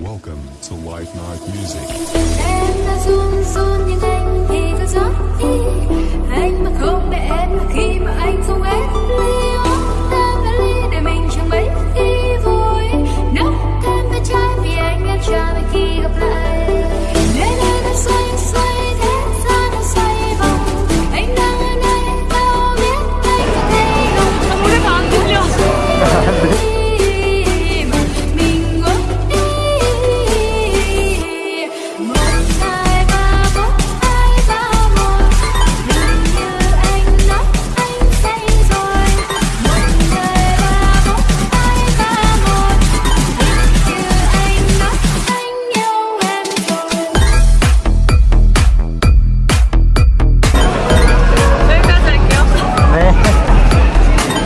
Welcome to Life Night Music.